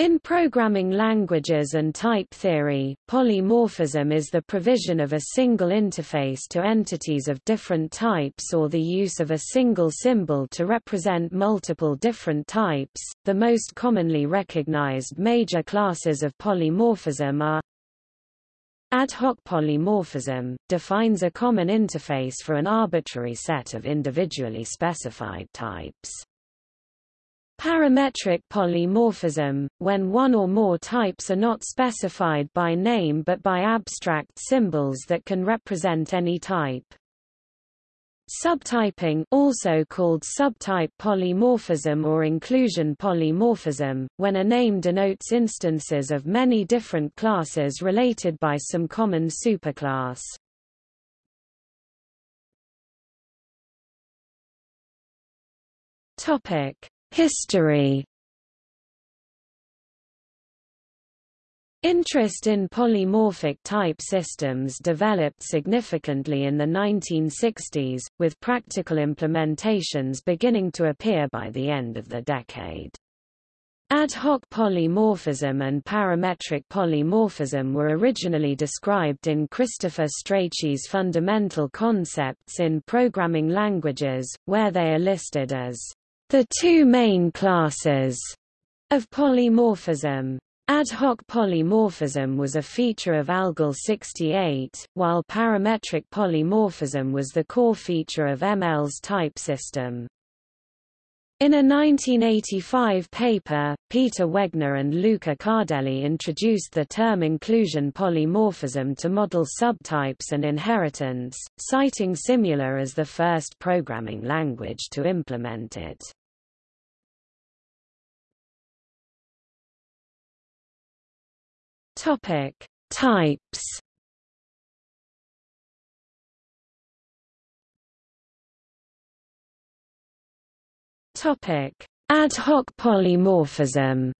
In programming languages and type theory, polymorphism is the provision of a single interface to entities of different types or the use of a single symbol to represent multiple different types. The most commonly recognized major classes of polymorphism are Ad hoc polymorphism defines a common interface for an arbitrary set of individually specified types. Parametric polymorphism, when one or more types are not specified by name but by abstract symbols that can represent any type. Subtyping also called subtype polymorphism or inclusion polymorphism, when a name denotes instances of many different classes related by some common superclass. Topic: History Interest in polymorphic type systems developed significantly in the 1960s, with practical implementations beginning to appear by the end of the decade. Ad hoc polymorphism and parametric polymorphism were originally described in Christopher Strachey's Fundamental Concepts in Programming Languages, where they are listed as the two main classes of polymorphism. Ad hoc polymorphism was a feature of ALGOL 68, while parametric polymorphism was the core feature of ML's type system. In a 1985 paper, Peter Wegner and Luca Cardelli introduced the term inclusion polymorphism to model subtypes and inheritance, citing Simula as the first programming language to implement it. Topic: Types. Topic: Ad hoc polymorphism.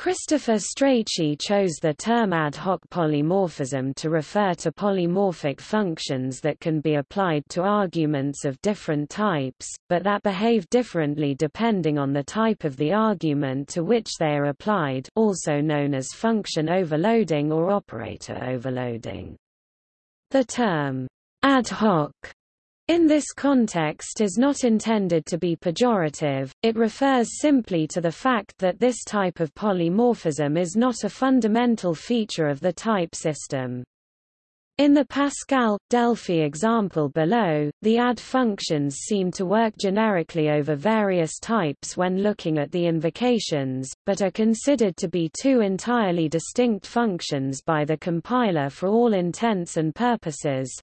Christopher Strachey chose the term ad hoc polymorphism to refer to polymorphic functions that can be applied to arguments of different types, but that behave differently depending on the type of the argument to which they are applied also known as function overloading or operator overloading. The term ad hoc in this context is not intended to be pejorative, it refers simply to the fact that this type of polymorphism is not a fundamental feature of the type system. In the Pascal-Delphi example below, the add functions seem to work generically over various types when looking at the invocations, but are considered to be two entirely distinct functions by the compiler for all intents and purposes,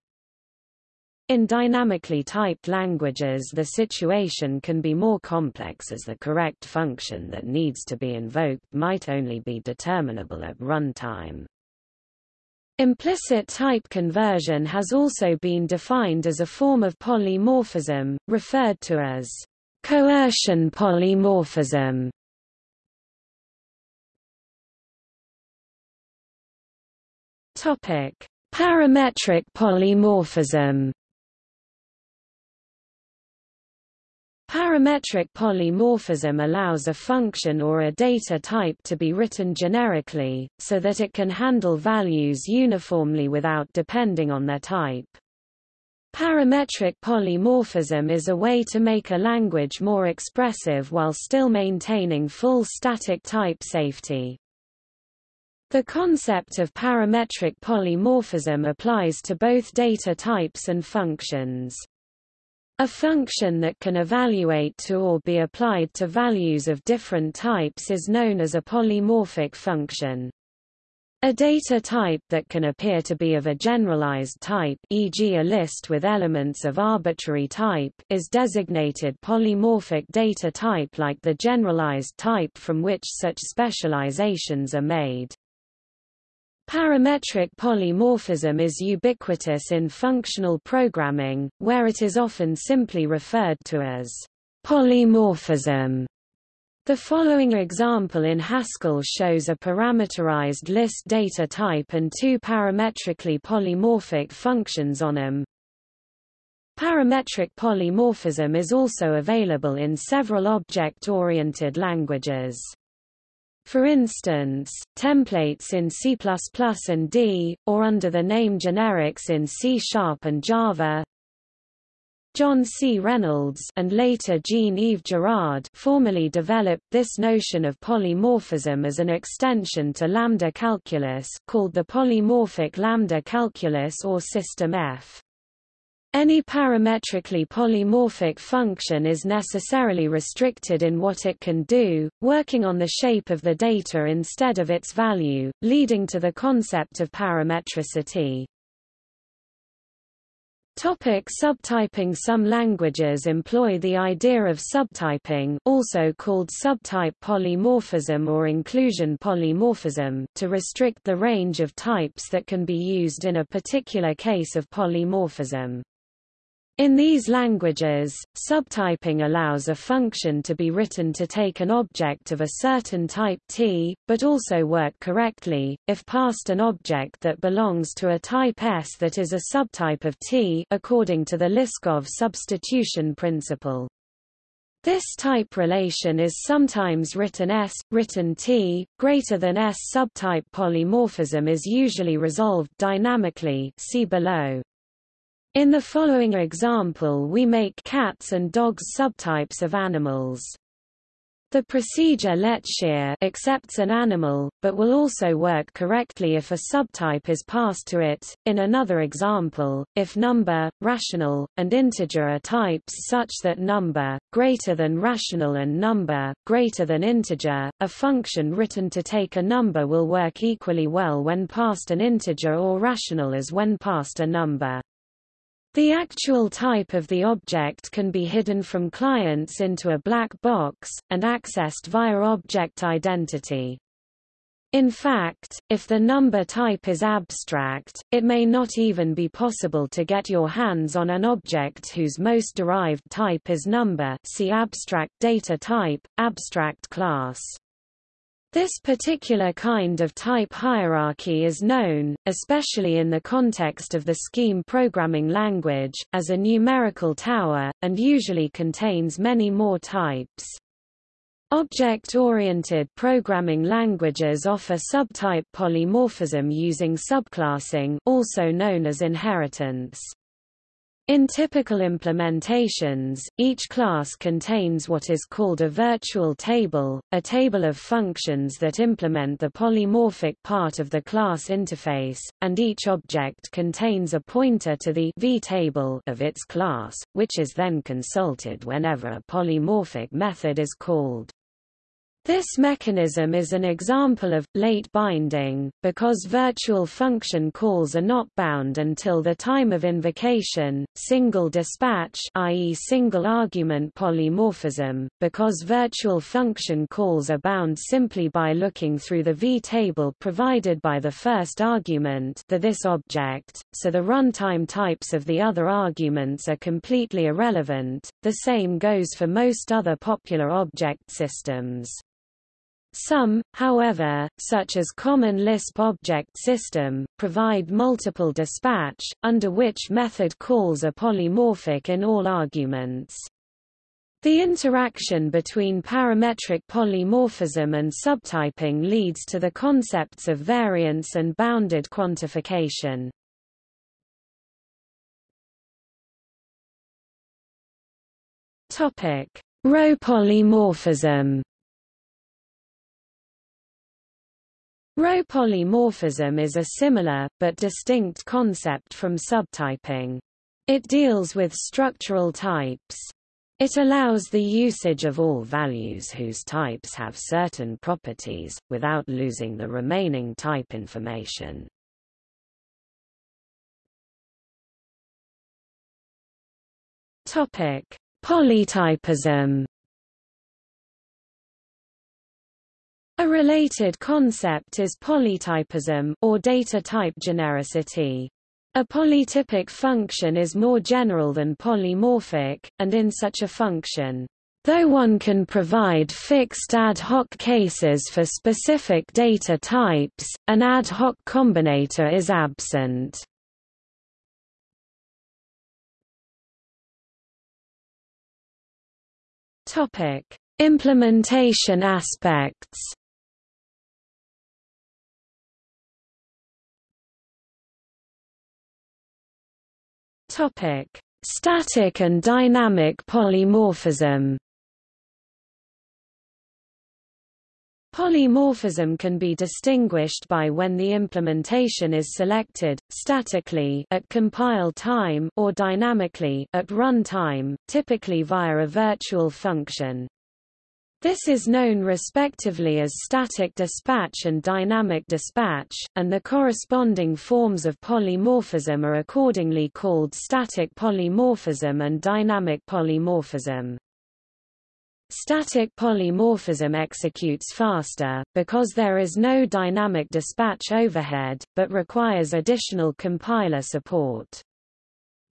in dynamically typed languages the situation can be more complex as the correct function that needs to be invoked might only be determinable at runtime. Implicit type conversion has also been defined as a form of polymorphism, referred to as coercion polymorphism. Topic: Parametric polymorphism Parametric polymorphism allows a function or a data type to be written generically, so that it can handle values uniformly without depending on their type. Parametric polymorphism is a way to make a language more expressive while still maintaining full static type safety. The concept of parametric polymorphism applies to both data types and functions. A function that can evaluate to or be applied to values of different types is known as a polymorphic function. A data type that can appear to be of a generalized type e.g. a list with elements of arbitrary type is designated polymorphic data type like the generalized type from which such specializations are made. Parametric polymorphism is ubiquitous in functional programming, where it is often simply referred to as polymorphism. The following example in Haskell shows a parameterized list data type and two parametrically polymorphic functions on them. Parametric polymorphism is also available in several object-oriented languages. For instance, templates in C++ and D, or under the name generics in C Sharp and Java. John C. Reynolds and later Jean-Yves Girard formally developed this notion of polymorphism as an extension to lambda calculus called the polymorphic lambda calculus or System F. Any parametrically polymorphic function is necessarily restricted in what it can do, working on the shape of the data instead of its value, leading to the concept of parametricity. Topic subtyping Some languages employ the idea of subtyping also called subtype polymorphism or inclusion polymorphism to restrict the range of types that can be used in a particular case of polymorphism. In these languages, subtyping allows a function to be written to take an object of a certain type T, but also work correctly, if passed an object that belongs to a type S that is a subtype of T according to the Liskov substitution principle. This type relation is sometimes written S, written T, greater than S subtype polymorphism is usually resolved dynamically see below. In the following example we make cats and dogs subtypes of animals. The procedure LetsHear accepts an animal, but will also work correctly if a subtype is passed to it. In another example, if number, rational, and integer are types such that number, greater than rational and number, greater than integer, a function written to take a number will work equally well when passed an integer or rational as when passed a number. The actual type of the object can be hidden from clients into a black box, and accessed via object identity. In fact, if the number type is abstract, it may not even be possible to get your hands on an object whose most derived type is number see abstract data type, abstract class. This particular kind of type hierarchy is known, especially in the context of the scheme programming language, as a numerical tower, and usually contains many more types. Object-oriented programming languages offer subtype polymorphism using subclassing also known as inheritance. In typical implementations, each class contains what is called a virtual table, a table of functions that implement the polymorphic part of the class interface, and each object contains a pointer to the v-table of its class, which is then consulted whenever a polymorphic method is called. This mechanism is an example of late binding, because virtual function calls are not bound until the time of invocation, single dispatch i.e. single argument polymorphism, because virtual function calls are bound simply by looking through the v-table provided by the first argument the this object, so the runtime types of the other arguments are completely irrelevant. The same goes for most other popular object systems. Some, however, such as Common Lisp Object System, provide multiple dispatch, under which method calls are polymorphic in all arguments. The interaction between parametric polymorphism and subtyping leads to the concepts of variance and bounded quantification. Row polymorphism. Row polymorphism is a similar, but distinct concept from subtyping. It deals with structural types. It allows the usage of all values whose types have certain properties, without losing the remaining type information. Polytypism A related concept is polytypism or data type genericity. A polytypic function is more general than polymorphic, and in such a function, though one can provide fixed ad hoc cases for specific data types, an ad hoc combinator is absent. Implementation aspects. Topic: Static and dynamic polymorphism. Polymorphism can be distinguished by when the implementation is selected, statically at compile time or dynamically at run time, typically via a virtual function. This is known respectively as static dispatch and dynamic dispatch, and the corresponding forms of polymorphism are accordingly called static polymorphism and dynamic polymorphism. Static polymorphism executes faster, because there is no dynamic dispatch overhead, but requires additional compiler support.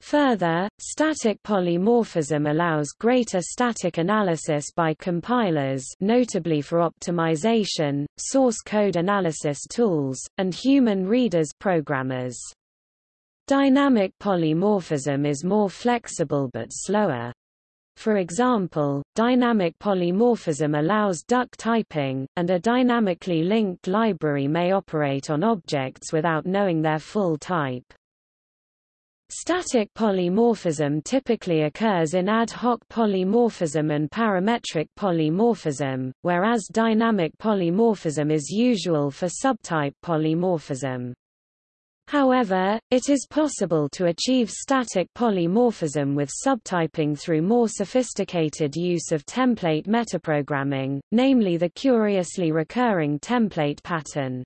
Further, static polymorphism allows greater static analysis by compilers notably for optimization, source code analysis tools, and human readers programmers. Dynamic polymorphism is more flexible but slower. For example, dynamic polymorphism allows duck typing, and a dynamically linked library may operate on objects without knowing their full type. Static polymorphism typically occurs in ad hoc polymorphism and parametric polymorphism, whereas dynamic polymorphism is usual for subtype polymorphism. However, it is possible to achieve static polymorphism with subtyping through more sophisticated use of template metaprogramming, namely the curiously recurring template pattern.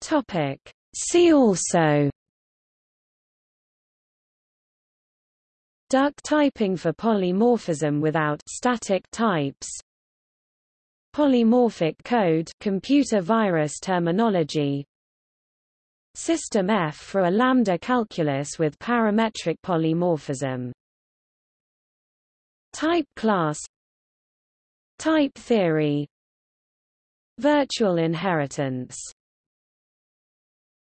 Topic. See also. Duck typing for polymorphism without static types. Polymorphic code computer virus terminology. System F for a lambda calculus with parametric polymorphism. Type class. Type theory. Virtual inheritance